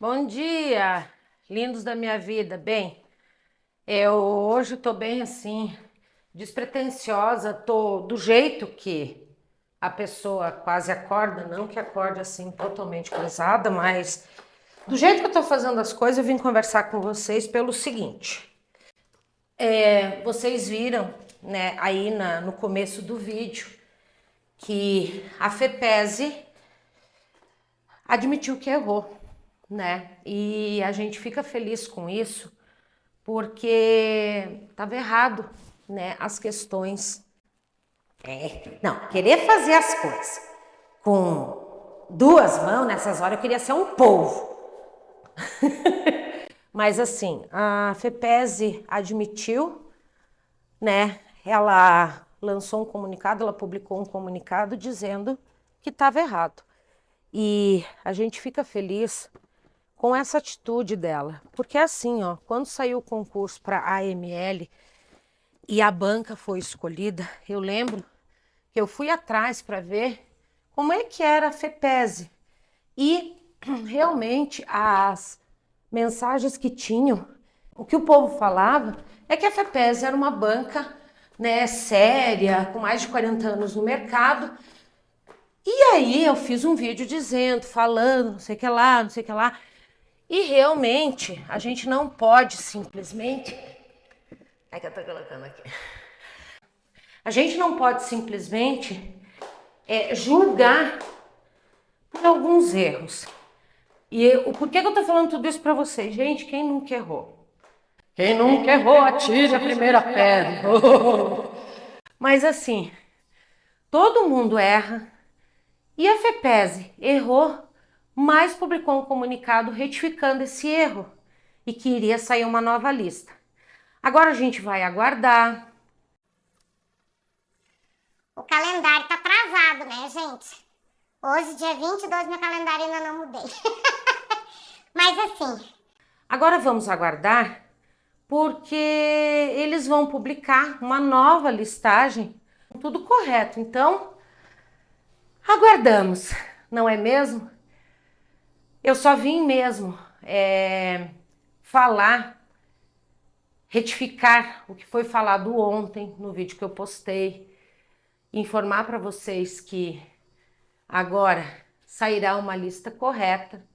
Bom dia, lindos da minha vida. Bem, eu hoje tô bem assim, despretensiosa, tô do jeito que a pessoa quase acorda, não que acorde assim totalmente coisada, mas do jeito que eu tô fazendo as coisas, eu vim conversar com vocês pelo seguinte. É, vocês viram, né, aí na, no começo do vídeo, que a FEPESE admitiu que errou né? E a gente fica feliz com isso porque estava errado, né? As questões. É, não, querer fazer as coisas com duas mãos nessas horas, eu queria ser um polvo. Mas assim, a FEPESE admitiu, né? Ela lançou um comunicado, ela publicou um comunicado dizendo que estava errado. E a gente fica feliz com essa atitude dela. Porque assim, ó, quando saiu o concurso para AML e a banca foi escolhida, eu lembro que eu fui atrás para ver como é que era a FEPESE. E realmente as mensagens que tinham, o que o povo falava é que a FEPESE era uma banca né, séria, com mais de 40 anos no mercado. E aí eu fiz um vídeo dizendo, falando, não sei o que lá, não sei o que lá. E realmente, a gente não pode simplesmente... É que eu tô colocando aqui. A gente não pode simplesmente é, julgar por alguns erros. E o porquê que eu tô falando tudo isso para vocês? Gente, quem nunca errou? Quem nunca errou, atire a primeira pedra. Mas assim, todo mundo erra. E a FEPESE errou mas publicou um comunicado retificando esse erro e que iria sair uma nova lista. Agora a gente vai aguardar. O calendário tá atrasado, né, gente? Hoje, dia 22, meu calendário ainda não mudei. Mas assim... Agora vamos aguardar, porque eles vão publicar uma nova listagem, tudo correto. Então, aguardamos, não é mesmo? Eu só vim mesmo é, falar, retificar o que foi falado ontem no vídeo que eu postei, informar para vocês que agora sairá uma lista correta.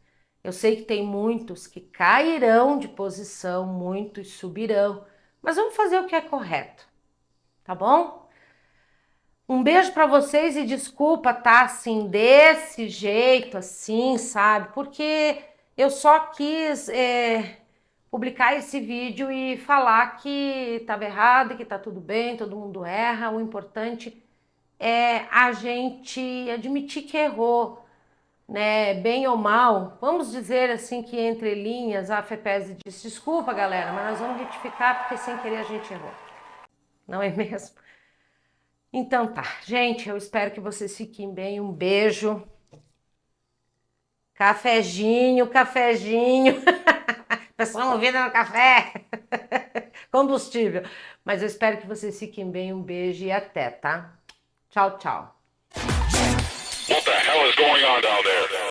Eu sei que tem muitos que cairão de posição, muitos subirão, mas vamos fazer o que é correto, tá bom? Um beijo para vocês e desculpa tá assim, desse jeito, assim, sabe? Porque eu só quis é, publicar esse vídeo e falar que estava errado, que tá tudo bem, todo mundo erra. O importante é a gente admitir que errou, né? Bem ou mal. Vamos dizer assim que entre linhas a FEPES disse, desculpa galera, mas nós vamos retificar porque sem querer a gente errou. Não é mesmo? Então tá, gente, eu espero que vocês fiquem bem. Um beijo. Cafezinho, cafezinho. Pessoal movida no café. Combustível. Mas eu espero que vocês fiquem bem. Um beijo e até, tá? Tchau, tchau. going on down there?